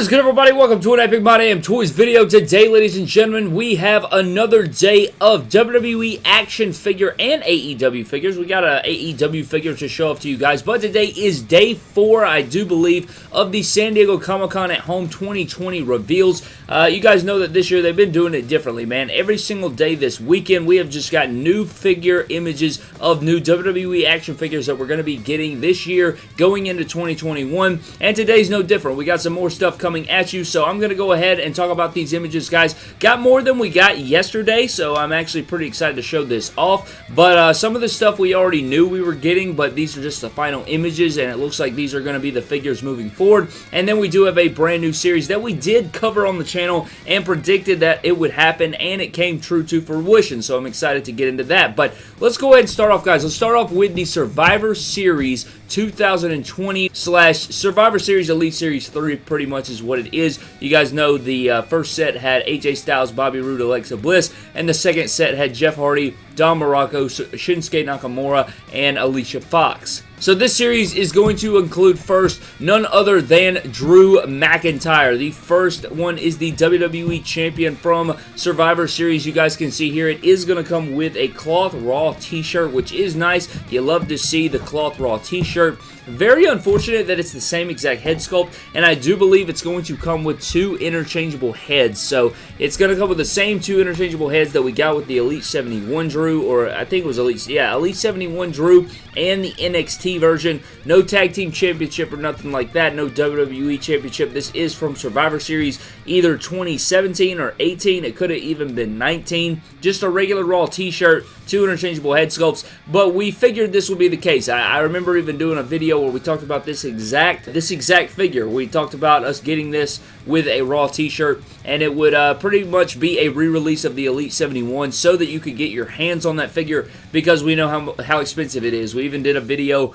Is good everybody? Welcome to an Epic My Damn Toys video. Today, ladies and gentlemen, we have another day of WWE action figure and AEW figures. We got a AEW figure to show off to you guys, but today is day four, I do believe, of the San Diego Comic-Con at Home 2020 reveals. Uh, you guys know that this year they've been doing it differently, man. Every single day this weekend, we have just got new figure images of new WWE action figures that we're going to be getting this year going into 2021, and today's no different. We got some more stuff coming at you, so I'm going to go ahead and talk about these images, guys. Got more than we got yesterday, so I'm actually pretty excited to show this off, but uh, some of the stuff we already knew we were getting, but these are just the final images, and it looks like these are going to be the figures moving forward, and then we do have a brand new series that we did cover on the channel and predicted that it would happen, and it came true to fruition, so I'm excited to get into that, but let's go ahead and start off, guys. Let's start off with the Survivor Series 2020 slash Survivor Series Elite Series 3 pretty much is what it is. You guys know the uh, first set had AJ Styles, Bobby Roode, Alexa Bliss, and the second set had Jeff Hardy, Don Morocco, Shinsuke Nakamura, and Alicia Fox. So this series is going to include first none other than Drew McIntyre. The first one is the WWE Champion from Survivor Series. You guys can see here it is going to come with a Cloth Raw t-shirt, which is nice. You love to see the Cloth Raw t-shirt. Very unfortunate that it's the same exact head sculpt, and I do believe it's going to come with two interchangeable heads. So it's going to come with the same two interchangeable heads that we got with the Elite 71 Drew, or I think it was Elite, yeah, Elite 71 Drew and the NXT version. No Tag Team Championship or nothing like that. No WWE Championship. This is from Survivor Series either 2017 or 18. It could have even been 19. Just a regular Raw t-shirt, two interchangeable head sculpts, but we figured this would be the case. I, I remember even doing a video where we talked about this exact this exact figure. We talked about us getting this with a Raw t-shirt, and it would uh, pretty much be a re-release of the Elite 71 so that you could get your hands on that figure because we know how, how expensive it is. We even did a video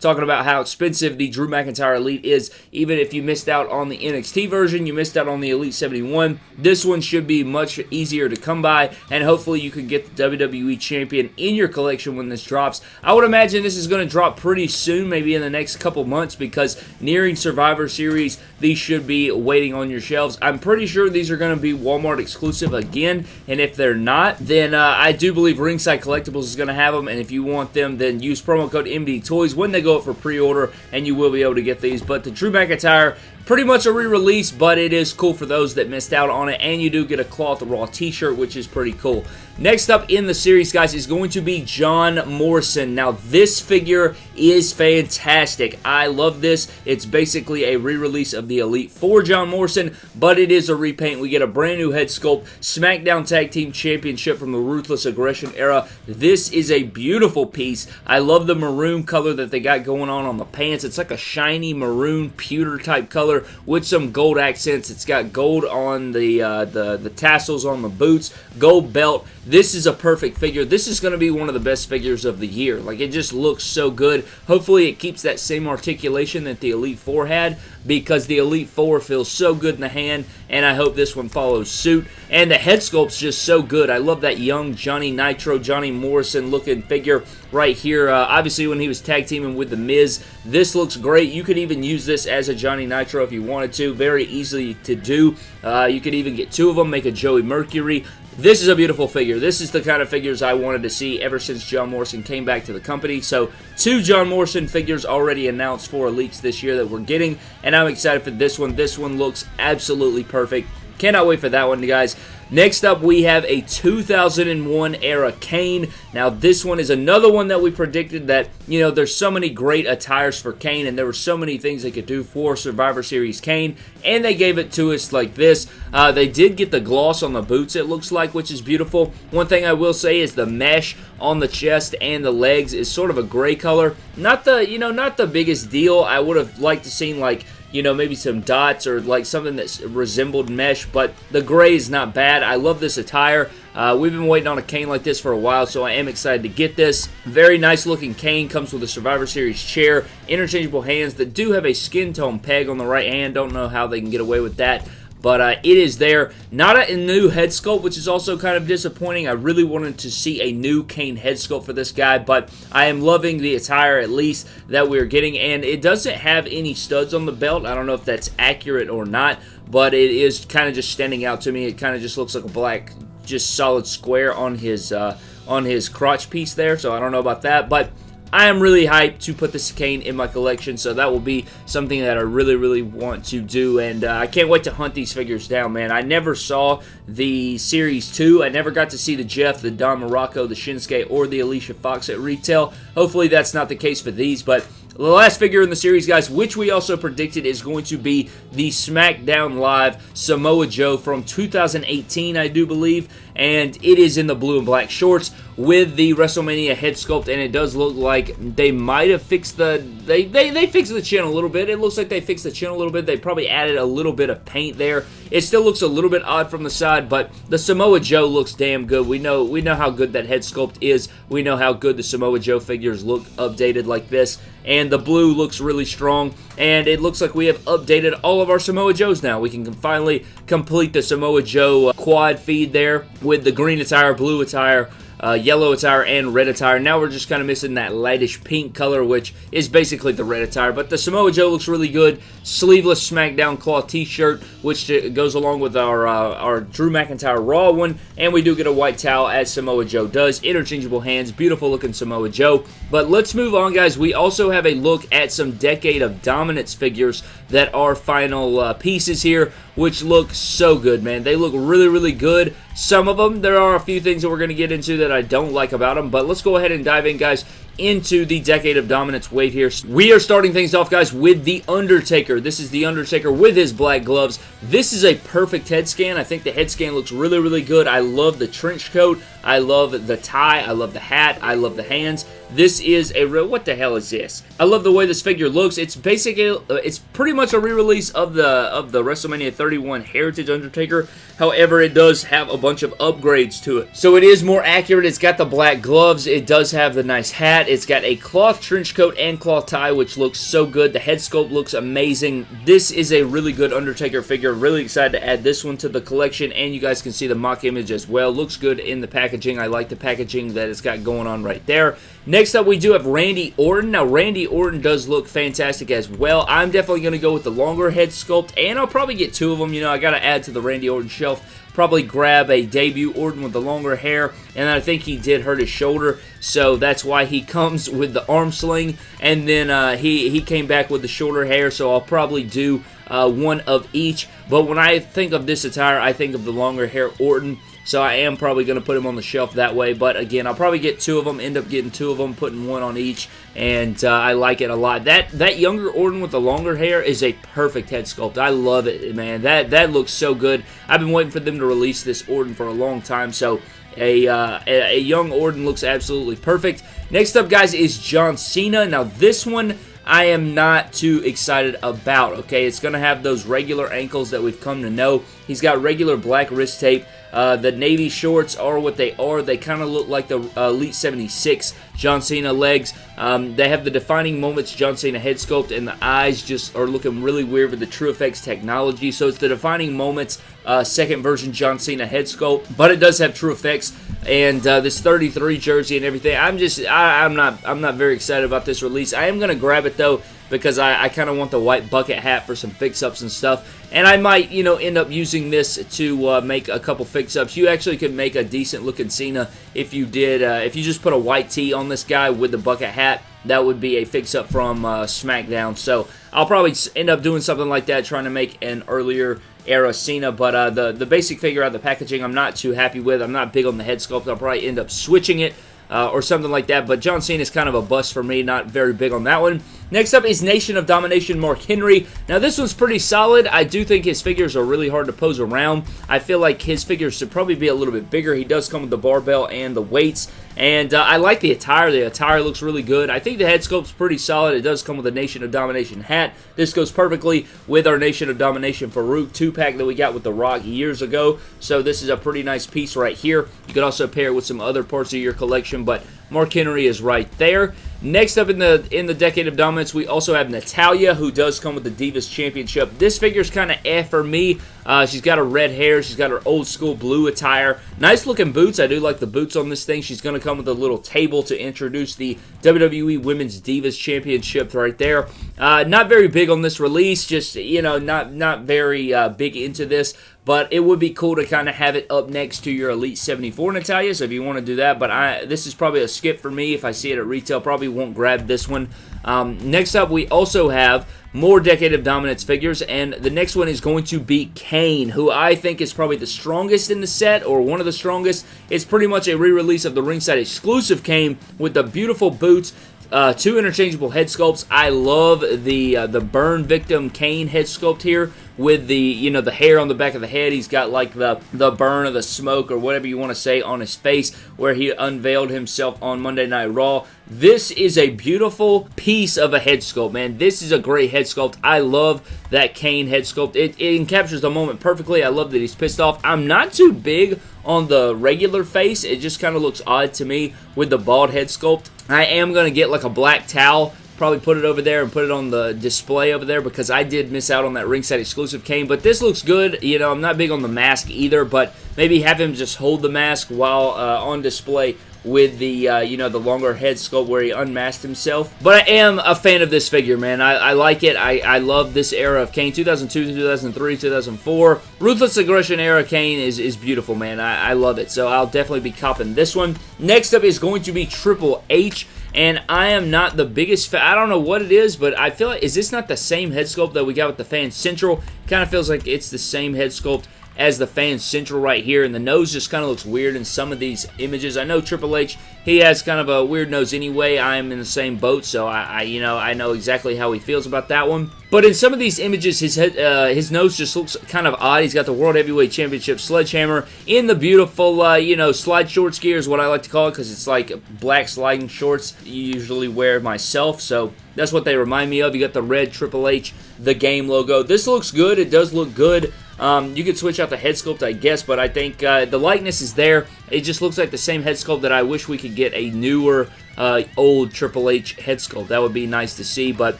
talking about how expensive the Drew McIntyre Elite is. Even if you missed out on the NXT version, you missed out on the Elite 71. This one should be much easier to come by, and hopefully you can get the WWE Champion in your collection when this drops. I would imagine this is going to drop pretty soon, maybe in the next couple months, because nearing Survivor Series, these should be waiting on your shelves. I'm pretty sure these are going to be Walmart exclusive again, and if they're not, then uh, I do believe Ringside Collectibles is going to have them, and if you want them, then use promo code MD Toys when they go up for pre-order, and you will be able to get these. But the Drew McIntyre pretty much a re-release, but it is cool for those that missed out on it, and you do get a Cloth Raw t-shirt, which is pretty cool. Next up in the series, guys, is going to be John Morrison. Now, this figure is fantastic. I love this. It's basically a re-release of the Elite 4 John Morrison, but it is a repaint. We get a brand new head sculpt, SmackDown Tag Team Championship from the Ruthless Aggression era. This is a beautiful piece. I love the maroon color that they got going on on the pants. It's like a shiny maroon pewter type color with some gold accents. It's got gold on the, uh, the, the tassels on the boots, gold belt. This is a perfect figure. This is going to be one of the best figures of the year. Like, it just looks so good. Hopefully, it keeps that same articulation that the Elite 4 had because the Elite 4 feels so good in the hand, and I hope this one follows suit. And the head sculpt's just so good. I love that young Johnny Nitro, Johnny Morrison looking figure right here. Uh, obviously, when he was tag teaming with The Miz, this looks great. You could even use this as a Johnny Nitro if you wanted to. Very easy to do. Uh, you could even get two of them, make a Joey Mercury. This is a beautiful figure. This is the kind of figures I wanted to see ever since John Morrison came back to the company. So, two John Morrison figures already announced for Elites this year that we're getting, and I'm excited for this one. This one looks absolutely perfect. Cannot wait for that one, guys. Next up, we have a 2001 era Kane. Now, this one is another one that we predicted that, you know, there's so many great attires for Kane, and there were so many things they could do for Survivor Series Kane, and they gave it to us like this. Uh, they did get the gloss on the boots, it looks like, which is beautiful. One thing I will say is the mesh on the chest and the legs is sort of a gray color. Not the, you know, not the biggest deal. I would have liked to seen, like, you know, maybe some dots or like something that resembled mesh, but the gray is not bad. I love this attire. Uh, we've been waiting on a Kane like this for a while, so I am excited to get this. Very nice looking Kane. Comes with a Survivor Series chair, interchangeable hands that do have a skin tone peg on the right hand. Don't know how they can get away with that but uh, it is there. Not a new head sculpt, which is also kind of disappointing. I really wanted to see a new Kane head sculpt for this guy, but I am loving the attire at least that we're getting, and it doesn't have any studs on the belt. I don't know if that's accurate or not, but it is kind of just standing out to me. It kind of just looks like a black, just solid square on his uh, on his crotch piece there. So I don't know about that, but I am really hyped to put this Kane in my collection, so that will be something that I really, really want to do, and uh, I can't wait to hunt these figures down, man. I never saw the Series 2. I never got to see the Jeff, the Don Morocco, the Shinsuke, or the Alicia Fox at retail. Hopefully that's not the case for these, but the last figure in the series, guys, which we also predicted is going to be the SmackDown Live Samoa Joe from 2018, I do believe, and it is in the blue and black shorts with the WrestleMania head sculpt, and it does look like they might have fixed the they, they they fixed the chin a little bit. It looks like they fixed the chin a little bit. They probably added a little bit of paint there. It still looks a little bit odd from the side, but the Samoa Joe looks damn good. We know we know how good that head sculpt is. We know how good the Samoa Joe figures look updated like this, and the blue looks really strong. And it looks like we have updated all of our Samoa Joes now. We can finally complete the Samoa Joe uh, quad feed there with the green attire, blue attire, uh, yellow attire and red attire. Now we're just kind of missing that lightish pink color, which is basically the red attire. But the Samoa Joe looks really good. Sleeveless SmackDown cloth t-shirt, which goes along with our, uh, our Drew McIntyre Raw one. And we do get a white towel, as Samoa Joe does. Interchangeable hands. Beautiful looking Samoa Joe. But let's move on, guys. We also have a look at some Decade of Dominance figures that are final uh, pieces here, which look so good, man. They look really, really good. Some of them, there are a few things that we're going to get into that I don't like about them, but let's go ahead and dive in, guys, into the Decade of Dominance wave here. We are starting things off, guys, with The Undertaker. This is The Undertaker with his black gloves. This is a perfect head scan. I think the head scan looks really, really good. I love the trench coat. I love the tie. I love the hat. I love the hands. This is a real, what the hell is this? I love the way this figure looks. It's basically, uh, it's pretty much a re-release of the of the WrestleMania 31 Heritage Undertaker. However, it does have a bunch of upgrades to it. So it is more accurate. It's got the black gloves. It does have the nice hat. It's got a cloth trench coat and cloth tie, which looks so good. The head sculpt looks amazing. This is a really good Undertaker figure. Really excited to add this one to the collection, and you guys can see the mock image as well. Looks good in the packaging. I like the packaging that it's got going on right there. Next up, we do have Randy Orton. Now, Randy Orton does look fantastic as well. I'm definitely going to go with the longer head sculpt, and I'll probably get two of them. You know, I got to add to the Randy Orton shelf. Probably grab a debut Orton with the longer hair, and I think he did hurt his shoulder, so that's why he comes with the arm sling, and then uh, he, he came back with the shorter hair, so I'll probably do uh, one of each. But when I think of this attire, I think of the longer hair Orton. So I am probably going to put him on the shelf that way. But again, I'll probably get two of them, end up getting two of them, putting one on each. And uh, I like it a lot. That that younger Orton with the longer hair is a perfect head sculpt. I love it, man. That, that looks so good. I've been waiting for them to release this Orton for a long time. So a, uh, a, young Orton looks absolutely perfect. Next up, guys, is John Cena. Now, this one I am not too excited about, okay? It's going to have those regular ankles that we've come to know. He's got regular black wrist tape. Uh, the navy shorts are what they are. They kind of look like the uh, Elite 76 John Cena legs. Um, they have the defining moments John Cena head sculpt, and the eyes just are looking really weird with the TrueFX technology. So it's the defining moments uh, second version John Cena head sculpt, but it does have TrueFX and uh, this 33 jersey and everything. I'm just, I, I'm not, I'm not very excited about this release. I am gonna grab it though because I, I kind of want the white bucket hat for some fix-ups and stuff. And I might, you know, end up using this to uh, make a couple fix-ups. You actually could make a decent-looking Cena if you did, uh, if you just put a white tee on this guy with the bucket hat. That would be a fix-up from uh, SmackDown. So I'll probably end up doing something like that, trying to make an earlier era Cena, but uh, the, the basic figure out of the packaging I'm not too happy with. I'm not big on the head sculpt. I'll probably end up switching it uh, or something like that. But John Cena is kind of a bust for me. Not very big on that one. Next up is Nation of Domination Mark Henry. Now this one's pretty solid. I do think his figures are really hard to pose around. I feel like his figures should probably be a little bit bigger. He does come with the barbell and the weights. And uh, I like the attire. The attire looks really good. I think the head sculpt's pretty solid. It does come with a Nation of Domination hat. This goes perfectly with our Nation of Domination Faarooq 2-pack that we got with The Rock years ago. So this is a pretty nice piece right here. You could also pair it with some other parts of your collection, but Mark Henry is right there. Next up in the in the Decade of Dominance, we also have Natalya, who does come with the Divas Championship. This figure is kind of eh for me. Uh, she's got her red hair. She's got her old school blue attire. Nice looking boots. I do like the boots on this thing. She's going to come with a little table to introduce the WWE Women's Divas Championship right there. Uh, not very big on this release. Just, you know, not, not very uh, big into this but it would be cool to kind of have it up next to your Elite 74 Natalya, so if you want to do that, but I this is probably a skip for me if I see it at retail, probably won't grab this one. Um, next up, we also have more Decade of Dominance figures, and the next one is going to be Kane, who I think is probably the strongest in the set, or one of the strongest. It's pretty much a re-release of the ringside exclusive Kane with the beautiful boots, uh, two interchangeable head sculpts. I love the uh, the burn victim Kane head sculpt here with the you know the hair on the back of the head. He's got like the the burn of the smoke or whatever you want to say on his face where he unveiled himself on Monday Night Raw. This is a beautiful piece of a head sculpt, man. This is a great head sculpt. I love that Kane head sculpt. It, it captures the moment perfectly. I love that he's pissed off. I'm not too big on the regular face. It just kind of looks odd to me with the bald head sculpt. I am going to get like a black towel probably put it over there and put it on the display over there because I did miss out on that ringside exclusive Kane. But this looks good. You know, I'm not big on the mask either, but maybe have him just hold the mask while uh, on display with the, uh, you know, the longer head sculpt where he unmasked himself. But I am a fan of this figure, man. I, I like it. I, I love this era of Kane. 2002, 2003, 2004. Ruthless Aggression era Kane is, is beautiful, man. I, I love it. So I'll definitely be copping this one. Next up is going to be Triple H and I am not the biggest fan. I don't know what it is, but I feel like, is this not the same head sculpt that we got with the Fan Central? Kind of feels like it's the same head sculpt as the fan central right here, and the nose just kind of looks weird in some of these images. I know Triple H, he has kind of a weird nose anyway. I am in the same boat, so I, I you know, I know exactly how he feels about that one. But in some of these images, his head, uh, his nose just looks kind of odd. He's got the World Heavyweight Championship sledgehammer in the beautiful, uh, you know, slide shorts gear is what I like to call it because it's like black sliding shorts you usually wear myself. So that's what they remind me of. You got the red Triple H, the game logo. This looks good. It does look good. Um, you could switch out the head sculpt, I guess, but I think uh, the likeness is there. It just looks like the same head sculpt that I wish we could get a newer, uh, old Triple H head sculpt. That would be nice to see, but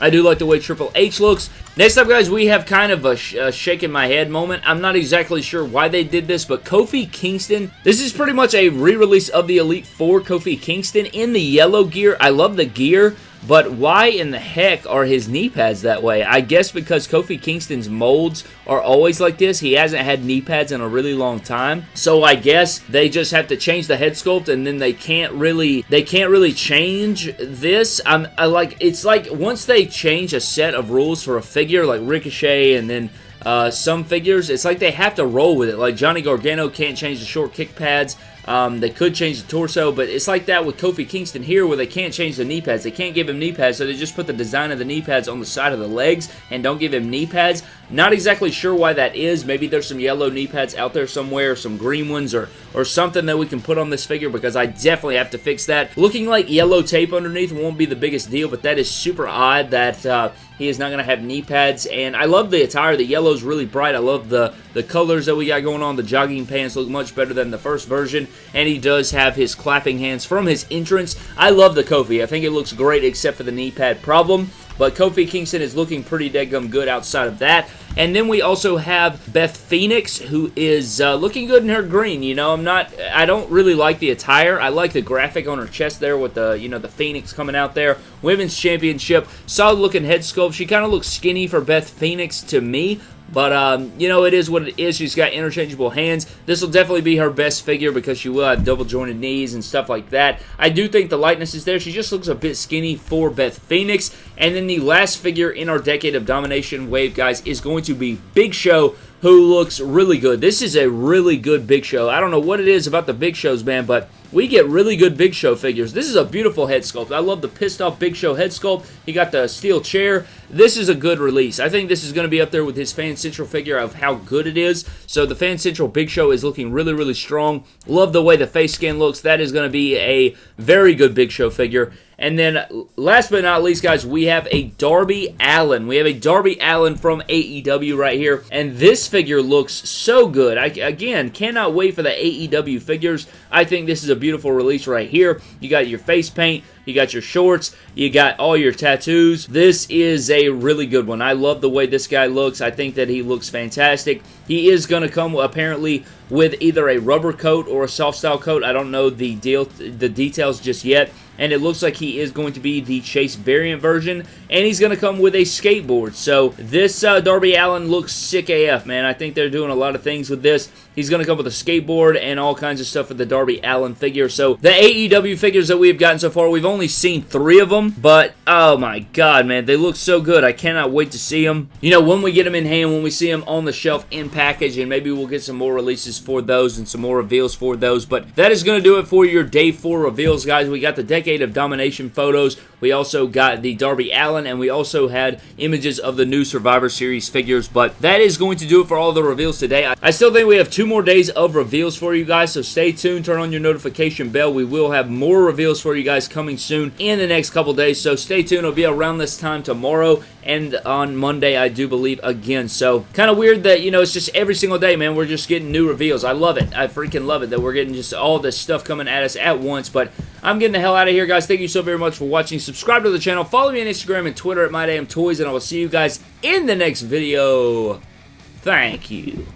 I do like the way Triple H looks. Next up, guys, we have kind of a, sh a shaking my head moment. I'm not exactly sure why they did this, but Kofi Kingston, this is pretty much a re-release of the Elite Four Kofi Kingston in the yellow gear. I love the gear. But why in the heck are his knee pads that way? I guess because Kofi Kingston's molds are always like this. He hasn't had knee pads in a really long time. So I guess they just have to change the head sculpt and then they can't really they can't really change this. I'm I like it's like once they change a set of rules for a figure like Ricochet and then uh, some figures, it's like they have to roll with it. Like Johnny Gargano can't change the short kick pads. Um, they could change the torso, but it's like that with Kofi Kingston here where they can't change the knee pads. They can't give him knee pads, so they just put the design of the knee pads on the side of the legs and don't give him knee pads. Not exactly sure why that is. Maybe there's some yellow knee pads out there somewhere, some green ones, or, or something that we can put on this figure because I definitely have to fix that. Looking like yellow tape underneath won't be the biggest deal, but that is super odd that uh, he is not going to have knee pads. And I love the attire. The yellow is really bright. I love the, the colors that we got going on. The jogging pants look much better than the first version. And he does have his clapping hands from his entrance. I love the Kofi. I think it looks great except for the knee pad problem. But Kofi Kingston is looking pretty dead gum good outside of that. And then we also have Beth Phoenix, who is uh, looking good in her green. You know, I'm not, I don't really like the attire. I like the graphic on her chest there with the, you know, the Phoenix coming out there. Women's Championship, solid looking head sculpt. She kind of looks skinny for Beth Phoenix to me, but, um, you know, it is what it is. She's got interchangeable hands. This will definitely be her best figure because she will have double jointed knees and stuff like that. I do think the lightness is there. She just looks a bit skinny for Beth Phoenix. And then the last figure in our Decade of Domination wave, guys, is going to be Big Show who looks really good. This is a really good Big Show. I don't know what it is about the Big Shows, man, but we get really good Big Show figures. This is a beautiful head sculpt. I love the pissed off Big Show head sculpt. He got the steel chair. This is a good release. I think this is going to be up there with his Fan Central figure of how good it is. So the Fan Central Big Show is looking really, really strong. Love the way the face scan looks. That is going to be a very good Big Show figure. And then last but not least, guys, we have a Darby Allin. We have a Darby Allin from AEW right here. And this figure looks so good. I, again, cannot wait for the AEW figures. I think this is a beautiful release right here. You got your face paint. You got your shorts. You got all your tattoos. This is a really good one. I love the way this guy looks. I think that he looks fantastic. He is going to come apparently with either a rubber coat or a soft style coat. I don't know the deal, the details just yet and it looks like he is going to be the Chase variant version, and he's going to come with a skateboard. So this uh, Darby Allin looks sick AF, man. I think they're doing a lot of things with this. He's going to come with a skateboard and all kinds of stuff for the Darby Allin figure. So the AEW figures that we've gotten so far, we've only seen three of them, but oh my god, man, they look so good. I cannot wait to see them. You know, when we get them in hand, when we see them on the shelf in package, and maybe we'll get some more releases for those and some more reveals for those. But that is going to do it for your day four reveals, guys. We got the Decade of Domination photos. We also got the Darby Allin, and we also had images of the new Survivor Series figures. But that is going to do it for all the reveals today. I still think we have two more days of reveals for you guys, so stay tuned. Turn on your notification bell. We will have more reveals for you guys coming soon in the next couple days, so stay tuned. It'll be around this time tomorrow and on Monday, I do believe, again. So, kind of weird that, you know, it's just every single day, man, we're just getting new reveals. I love it. I freaking love it that we're getting just all this stuff coming at us at once, but I'm getting the hell out of here, guys. Thank you so very much for watching. Subscribe to the channel. Follow me on Instagram and Twitter at MyDamnToys, and I will see you guys in the next video. Thank you.